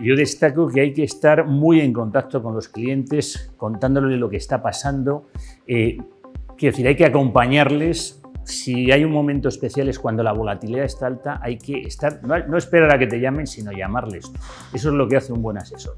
Yo destaco que hay que estar muy en contacto con los clientes, contándoles lo que está pasando. Eh, quiero decir, hay que acompañarles. Si hay un momento especial es cuando la volatilidad está alta, hay que estar, no, no esperar a que te llamen, sino llamarles. Eso es lo que hace un buen asesor.